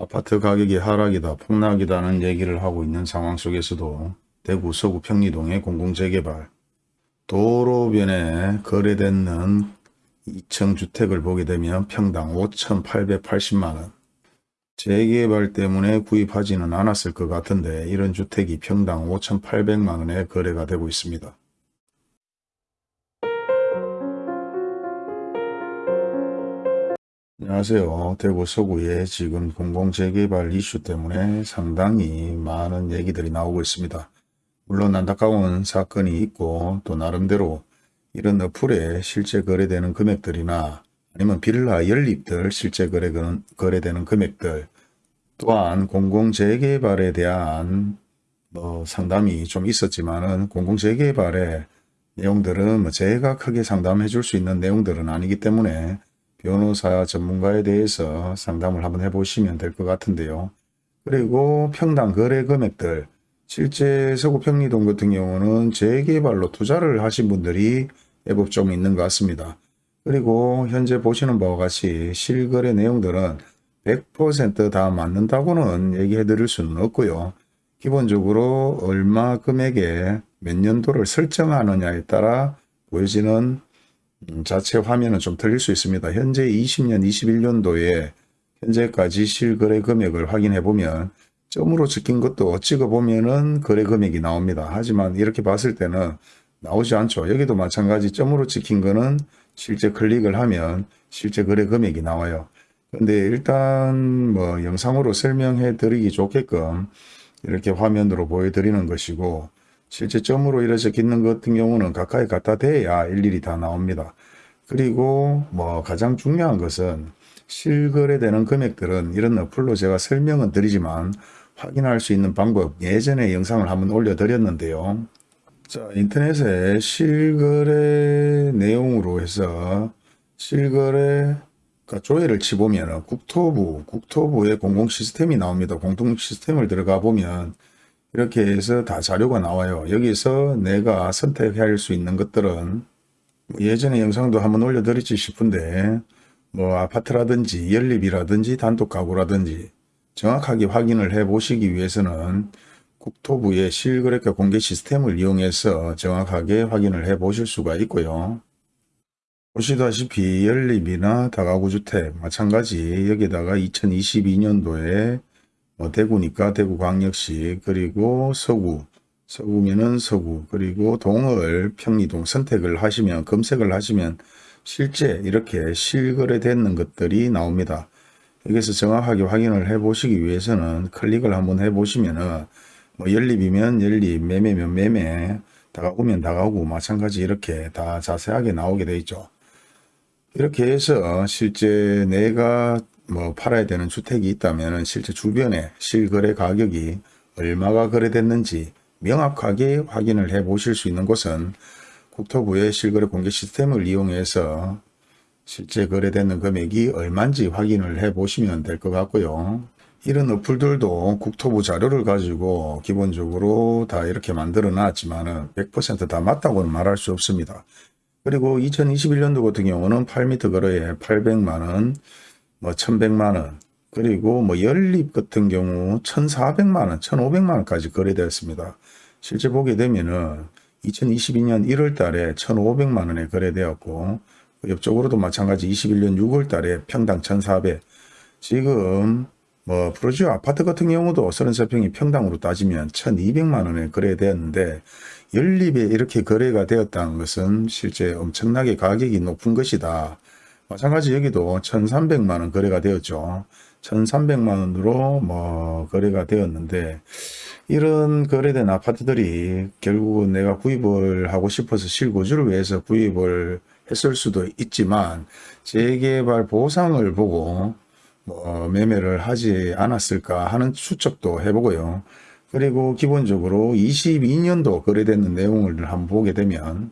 아파트 가격이 하락이다 폭락이다는 얘기를 하고 있는 상황 속에서도 대구 서구 평리동의 공공재개발 도로변에 거래되는 2층 주택을 보게 되면 평당 5,880만원 재개발 때문에 구입하지는 않았을 것 같은데 이런 주택이 평당 5,800만원에 거래가 되고 있습니다. 안녕하세요. 대구 서구의 지금 공공재개발 이슈 때문에 상당히 많은 얘기들이 나오고 있습니다. 물론 안타까운 사건이 있고 또 나름대로 이런 어플에 실제 거래되는 금액들이나 아니면 빌라 연립들 실제 거래, 거래되는 금액들 또한 공공재개발에 대한 뭐 상담이 좀 있었지만은 공공재개발의 내용들은 뭐 제가 크게 상담해 줄 수 있는 내용들은 아니기 때문에 변호사 전문가에 대해서 상담을 한번 해보시면 될 것 같은데요. 그리고 평당 거래 금액들 실제 서구 평리동 같은 경우는 재개발로 투자를 하신 분들이 애법 좀 있는 것 같습니다. 그리고 현재 보시는 바와 같이 실거래 내용들은 100%다 맞는다고는 얘기해 드릴 수는 없고요. 기본적으로 얼마 금액에 몇 년도를 설정하느냐에 따라 보여지는 음, 자체 화면은 좀 틀릴 수 있습니다. 현재 20년, 21년도에 현재까지 실거래 금액을 확인해 보면 점으로 찍힌 것도 찍어 보면은 거래 금액이 나옵니다. 하지만 이렇게 봤을 때는 나오지 않죠. 여기도 마찬가지 점으로 찍힌 거는 실제 클릭을 하면 실제 거래 금액이 나와요. 근데 일단 뭐 영상으로 설명해 드리기 좋게끔 이렇게 화면으로 보여드리는 것이고 실제 점으로 이루어져 있는 것 같은 경우는 가까이 갖다 대야 일일이 다 나옵니다. 그리고 뭐 가장 중요한 것은 실거래되는 금액들은 이런 어플로 제가 설명은 드리지만 확인할 수 있는 방법 예전에 영상을 한번 올려드렸는데요. 자 인터넷에 실거래 내용으로 해서 실거래 그러니까 조회를 치보면 국토부, 국토부의 공공 시스템이 나옵니다. 공통 시스템을 들어가 보면 이렇게 해서 다 자료가 나와요. 여기서 내가 선택할 수 있는 것들은 뭐 예전에 영상도 한번 올려드렸지 싶은데 뭐 아파트라든지 연립이라든지 단독 가구라든지 정확하게 확인을 해 보시기 위해서는 국토부의 실거래가 공개 시스템을 이용해서 정확하게 확인을 해 보실 수가 있고요. 보시다시피 연립이나 다가구주택 마찬가지 여기다가 2022년도에 뭐 대구니까 대구광역시 그리고 서구 서구면은 서구 그리고 동을 평리동 선택을 하시면 검색을 하시면 실제 이렇게 실거래되는 것들이 나옵니다. 여기서 정확하게 확인을 해 보시기 위해서는 클릭을 한번 해 보시면은 뭐 연립이면 연립 매매면 매매 다가구면 다가구 마찬가지 이렇게 다 자세하게 나오게 되어 있죠. 이렇게 해서 실제 내가 뭐 팔아야 되는 주택이 있다면 실제 주변에 실거래 가격이 얼마가 거래됐는지 명확하게 확인을 해 보실 수 있는 곳은 국토부의 실거래 공개 시스템을 이용해서 실제 거래되는 금액이 얼마인지 확인을 해 보시면 될 것 같고요. 이런 어플들도 국토부 자료를 가지고 기본적으로 다 이렇게 만들어 놨지만 100%다 맞다고는 말할 수 없습니다. 그리고 2021년도 같은 경우는 8m 거래에 800만원, 뭐 1100만원, 그리고 뭐 연립 같은 경우 1400만원, 1500만원까지 거래되었습니다. 실제 보게 되면은 2022년 1월 달에 1500만원에 거래되었고, 옆쪽으로도 마찬가지 21년 6월 달에 평당 1400, 지금 뭐 프로지오 아파트 같은 경우도 33평이 평당으로 따지면 1200만원에 거래되었는데 연립에 이렇게 거래가 되었다는 것은 실제 엄청나게 가격이 높은 것이다. 마찬가지 여기도 1300만원 거래가 되었죠. 1300만원으로 뭐 거래가 되었는데 이런 거래된 아파트들이 결국은 내가 구입을 하고 싶어서 실거주를 위해서 구입을 했을 수도 있지만 재개발 보상을 보고 뭐 매매를 하지 않았을까 하는 추측도 해보고요. 그리고 기본적으로 22년도 거래되는 내용을 한번 보게 되면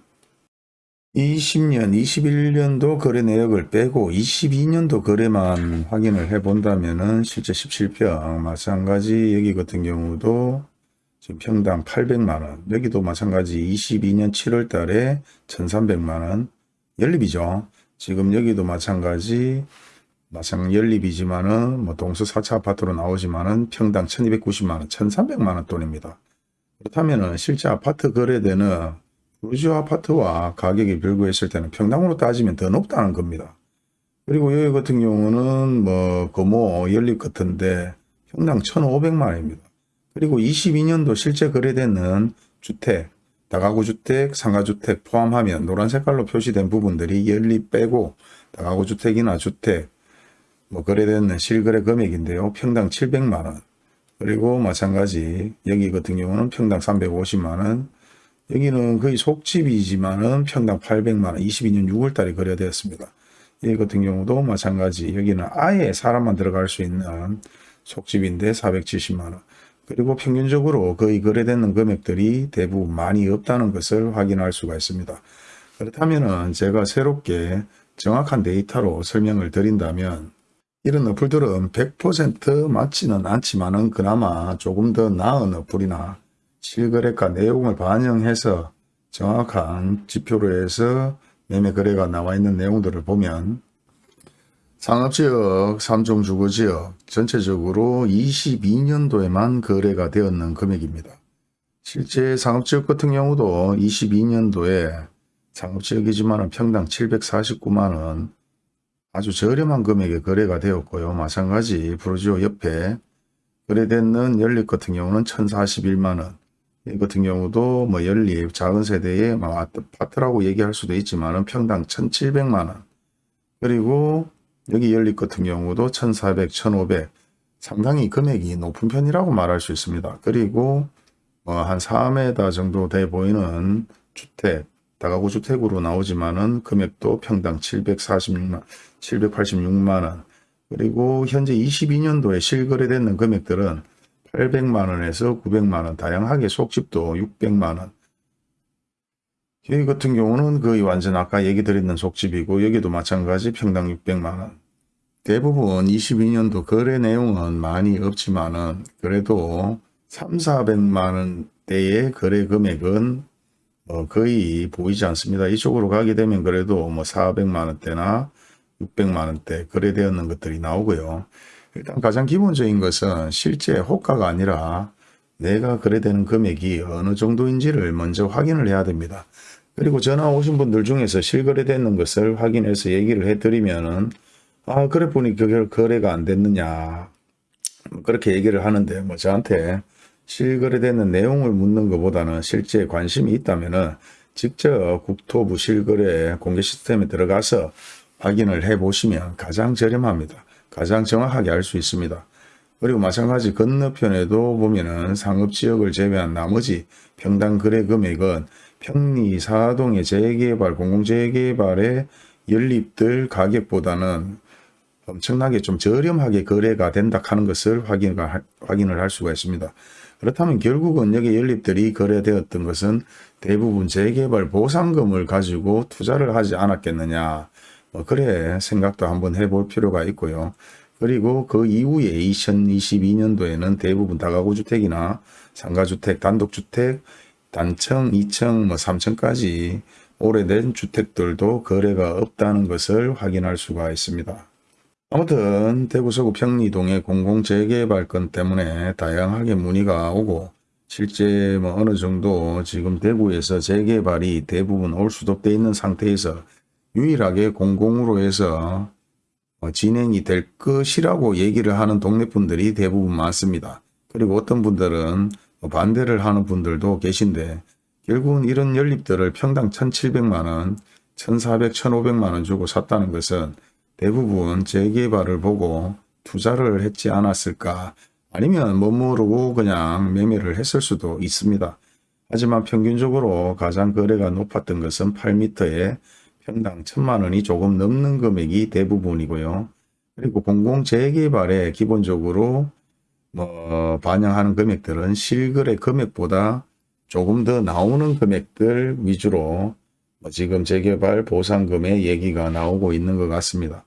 20년, 21년도 거래 내역을 빼고 22년도 거래만 확인을 해 본다면 은 실제 17평 마찬가지 여기 같은 경우도 지금 평당 800만원 여기도 마찬가지 22년 7월 달에 1300만원 연립이죠. 지금 여기도 마찬가지 마찬 연립이지만은 뭐 동서 4차 아파트로 나오지만은 평당 1290만원, 1300만원 돈입니다. 그렇다면은 실제 아파트 거래되는 부르주 아파트와 가격이 별구했을 때는 평당으로 따지면 더 높다는 겁니다. 그리고 여기 같은 경우는 뭐 거모 연립 같은데 평당 1,500만원입니다. 그리고 22년도 실제 거래되는 주택, 다가구 주택, 상가주택 포함하면 노란 색깔로 표시된 부분들이 연립 빼고 다가구 주택이나 주택 뭐 거래되는 실거래 금액인데요. 평당 700만원. 그리고 마찬가지 여기 같은 경우는 평당 350만원. 여기는 거의 속집이지만은 평당 800만원 22년 6월달에 거래되었습니다. 이 같은 경우도 마찬가지 여기는 아예 사람만 들어갈 수 있는 속집인데 470만원. 그리고 평균적으로 거의 거래되는 금액들이 대부분 많이 없다는 것을 확인할 수가 있습니다. 그렇다면 제가 새롭게 정확한 데이터로 설명을 드린다면 이런 어플들은 100% 맞지는 않지만 은 그나마 조금 더 나은 어플이나 실거래가 내용을 반영해서 정확한 지표로 해서 매매 거래가 나와 있는 내용들을 보면 상업지역, 삼종주거지역 전체적으로 22년도에만 거래가 되었는 금액입니다. 실제 상업지역 같은 경우도 22년도에 상업지역이지만 평당 749만원 아주 저렴한 금액에 거래가 되었고요. 마찬가지 프로지오 옆에 거래되는 연립 같은 경우는 1041만원 이 같은 경우도 뭐 연립 작은 세대의 뭐 아파트라고 얘기할 수도 있지만 평당 1700만원 그리고 여기 연립 같은 경우도 1400, 1500 상당히 금액이 높은 편이라고 말할 수 있습니다. 그리고 뭐 한 4m 정도 돼 보이는 주택, 다가구 주택으로 나오지만은 금액도 평당 746만, 786만원. 그리고 현재 22년도에 실거래되는 금액들은 800만원에서 900만원, 다양하게 속집도 600만원. 여기 같은 경우는 거의 완전 아까 얘기 드렸는 속집이고 여기도 마찬가지 평당 600만원. 대부분 22년도 거래 내용은 많이 없지만은 그래도 3, 400만원대의 거래 금액은 어 거의 보이지 않습니다. 이쪽으로 가게 되면 그래도 뭐 400만원대나 600만원대 거래되었는 것들이 나오고요. 일단 가장 기본적인 것은 실제 호가가 아니라 내가 거래되는 금액이 어느 정도인지를 먼저 확인을 해야 됩니다. 그리고 전화 오신 분들 중에서 실거래되는 것을 확인해서 얘기를 해드리면은 아 그래 보니 그게 거래가 안 됐느냐 그렇게 얘기를 하는데 뭐 저한테 실거래되는 내용을 묻는 것보다는 실제 관심이 있다면은 직접 국토부 실거래 공개 시스템에 들어가서 확인을 해 보시면 가장 저렴합니다. 가장 정확하게 알 수 있습니다. 그리고 마찬가지 건너편에도 보면은 상업지역을 제외한 나머지 평당 거래 금액은 평리 사동의 재개발, 공공재개발의 연립들 가격보다는 엄청나게 좀 저렴하게 거래가 된다 하는 것을 확인, 확인을 할 수가 있습니다. 그렇다면 결국은 여기 연립들이 거래되었던 것은 대부분 재개발 보상금을 가지고 투자를 하지 않았겠느냐. 뭐 그래 생각도 한번 해볼 필요가 있고요. 그리고 그 이후에 2022년도에는 대부분 다가구 주택이나 상가주택, 단독주택, 단층, 2층, 뭐 3층까지 오래된 주택들도 거래가 없다는 것을 확인할 수가 있습니다. 아무튼 대구 서구 평리동의 공공재개발 건 때문에 다양하게 문의가 오고 실제 뭐 어느 정도 지금 대구에서 재개발이 대부분 올 수도 돼 있는 상태에서 유일하게 공공으로 해서 뭐 진행이 될 것이라고 얘기를 하는 동네 분들이 대부분 많습니다. 그리고 어떤 분들은 반대를 하는 분들도 계신데 결국은 이런 연립들을 평당 1700만원, 1400, 1500만원 주고 샀다는 것은 대부분 재개발을 보고 투자를 했지 않았을까 아니면 뭐 모르고 그냥 매매를 했을 수도 있습니다. 하지만 평균적으로 가장 거래가 높았던 것은 8m에 평당 1000만원이 조금 넘는 금액이 대부분이고요. 그리고 공공재개발에 기본적으로 뭐 반영하는 금액들은 실거래 금액보다 조금 더 나오는 금액들 위주로 뭐 지금 재개발 보상금의 얘기가 나오고 있는 것 같습니다.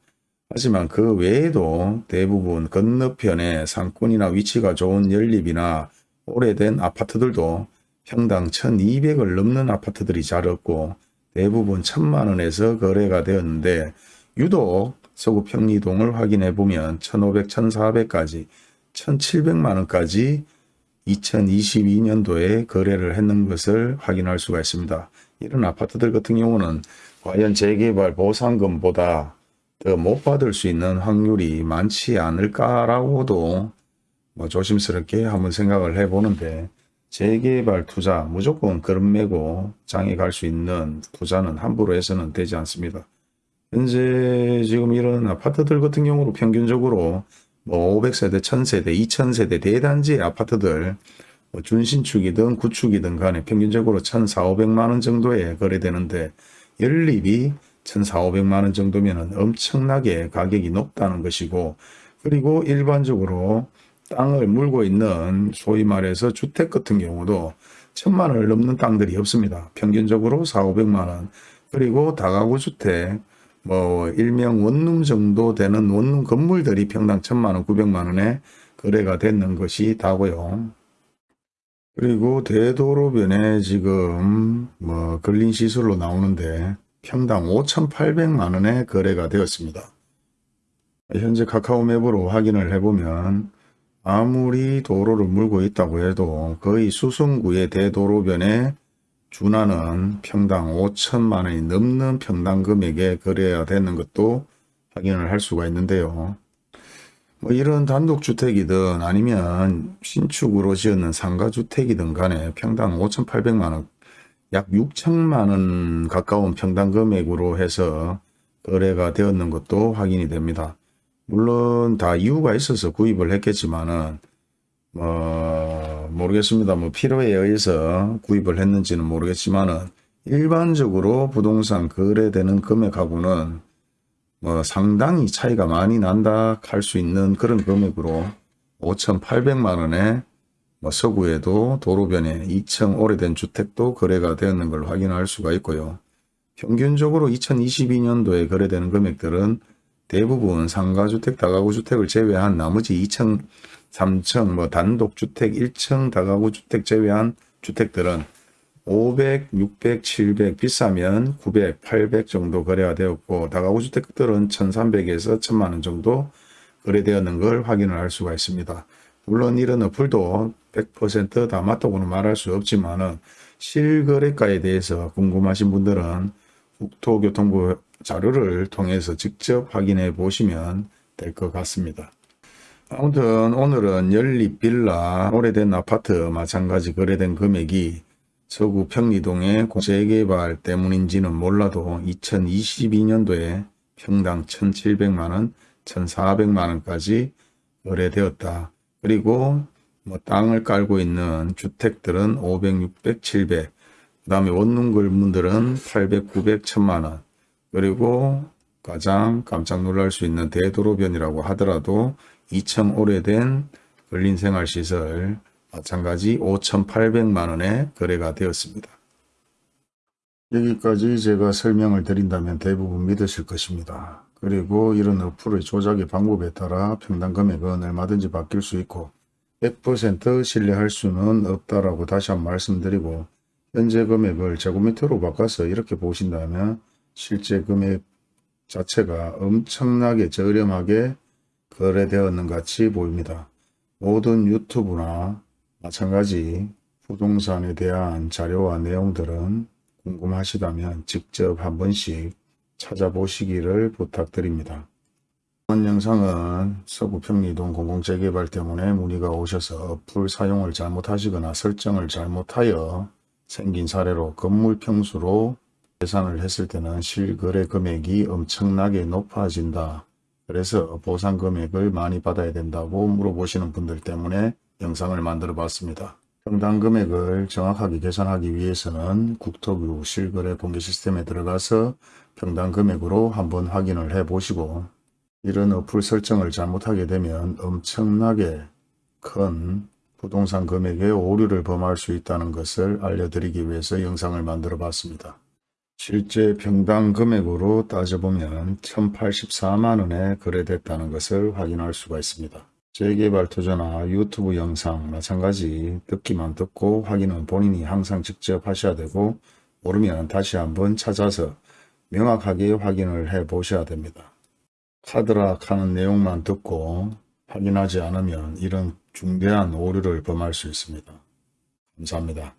하지만 그 외에도 대부분 건너편에 상권이나 위치가 좋은 연립이나 오래된 아파트들도 평당 1200을 넘는 아파트들이 잘 없고 대부분 천만 원에서 거래가 되었는데 유독 서구 평리동을 확인해 보면 1,500, 1,400까지 1,700만 원까지 2022년도에 거래를 했는 것을 확인할 수가 있습니다. 이런 아파트들 같은 경우는 과연 재개발 보상금보다 더 못 받을 수 있는 확률이 많지 않을까라고도 뭐 조심스럽게 한번 생각을 해보는데 재개발 투자 무조건 메고 장에 갈 수 있는 투자는 함부로 해서는 되지 않습니다. 현재 지금 이런 아파트들 같은 경우로 평균적으로 뭐 500세대, 1000세대, 2000세대 대단지 아파트들 뭐 준신축이든 구축이든 간에 평균적으로 1,400, 500만 원 정도에 거래되는데 연립이 1,400만 원 정도면 엄청나게 가격이 높다는 것이고 그리고 일반적으로 땅을 물고 있는 소위 말해서 주택 같은 경우도 천만 원을 넘는 땅들이 없습니다. 평균적으로 4, 500만 원. 그리고 다가구 주택 뭐 일명 원룸 정도 되는 원룸 건물들이 평당 천만 원, 900만 원에 거래가 됐는 것이 다고요. 그리고 대도로변에 지금 뭐 근린 시설로 나오는데 평당 5,800만 원에 거래가 되었습니다. 현재 카카오 맵으로 확인을 해보면 아무리 도로를 물고 있다고 해도 거의 수성구의 대도로변에 준하는 평당 5천만 원이 넘는 평당 금액에 거래가 되는 것도 확인을 할 수가 있는데요. 뭐 이런 단독주택이든 아니면 신축으로 지었는 상가주택이든 간에 평당 5,800만 원, 약 6천만 원 가까운 평당 금액으로 해서 거래가 되었는 것도 확인이 됩니다. 물론 다 이유가 있어서 구입을 했겠지만은 뭐 모르겠습니다. 뭐 필요에 의해서 구입을 했는지는 모르겠지만은 일반적으로 부동산 거래되는 금액하고는 뭐 상당히 차이가 많이 난다 할 수 있는 그런 금액으로 5,800만 원에 뭐 서구에도 도로변에 2층 오래된 주택도 거래가 되었는 걸 확인할 수가 있고요. 평균적으로 2022년도에 거래되는 금액들은 대부분 상가주택, 다가구주택을 제외한 나머지 2층, 3층, 뭐 단독주택, 1층 다가구주택 제외한 주택들은 500, 600, 700 비싸면 900, 800 정도 거래가 되었고 다가구주택들은 1300에서 1000만원 정도 거래되었는 걸 확인을 할 수가 있습니다. 물론 이런 어플도 100%다 맞다고는 말할 수 없지만 실거래가에 대해서 궁금하신 분들은 국토교통부 자료를 통해서 직접 확인해 보시면 될 것 같습니다. 아무튼 오늘은 연립빌라 오래된 아파트 마찬가지 거래된 금액이 서구 평리동의 재개발 때문인지는 몰라도 2022년도에 평당 1,700만원, 1,400만원까지 거래되었다. 그리고 뭐 땅을 깔고 있는 주택들은 500, 600, 700, 그 다음에 원룸 건물들은 800, 900, 1000만원, 그리고 가장 깜짝 놀랄 수 있는 대도로변이라고 하더라도 2층 오래된 근린생활시설 마찬가지 5,800만 원에 거래가 되었습니다. 여기까지 제가 설명을 드린다면 대부분 믿으실 것입니다. 그리고 이런 어플의 조작의 방법에 따라 평당 금액은 얼마든지 바뀔 수 있고 100% 신뢰할 수는 없다라고 다시 한번 말씀드리고 현재 금액을 제곱미터로 바꿔서 이렇게 보신다면 실제 금액 자체가 엄청나게 저렴하게 거래되었는 같이 보입니다. 모든 유튜브나 마찬가지 부동산에 대한 자료와 내용들은 궁금하시다면 직접 한 번씩 찾아보시기를 부탁드립니다. 이번 영상은 서구 평리동 공공재개발 때문에 문의가 오셔서 어플 사용을 잘못하시거나 설정을 잘못하여 생긴 사례로 건물 평수로 계산을 했을 때는 실거래 금액이 엄청나게 높아진다. 그래서 보상 금액을 많이 받아야 된다고 물어보시는 분들 때문에 영상을 만들어 봤습니다. 평당 금액을 정확하게 계산하기 위해서는 국토부 실거래 공개 시스템에 들어가서 평당 금액으로 한번 확인을 해 보시고 이런 어플 설정을 잘못하게 되면 엄청나게 큰 부동산 금액의 오류를 범할 수 있다는 것을 알려드리기 위해서 영상을 만들어 봤습니다. 실제 평당 금액으로 따져보면 1084만원에 거래됐다는 것을 확인할 수가 있습니다. 재개발 투자나 유튜브 영상 마찬가지 듣기만 듣고 확인은 본인이 항상 직접 하셔야 되고 모르면 다시 한번 찾아서 명확하게 확인을 해 보셔야 됩니다. 카드락 하는 내용만 듣고 확인하지 않으면 이런 중대한 오류를 범할 수 있습니다. 감사합니다.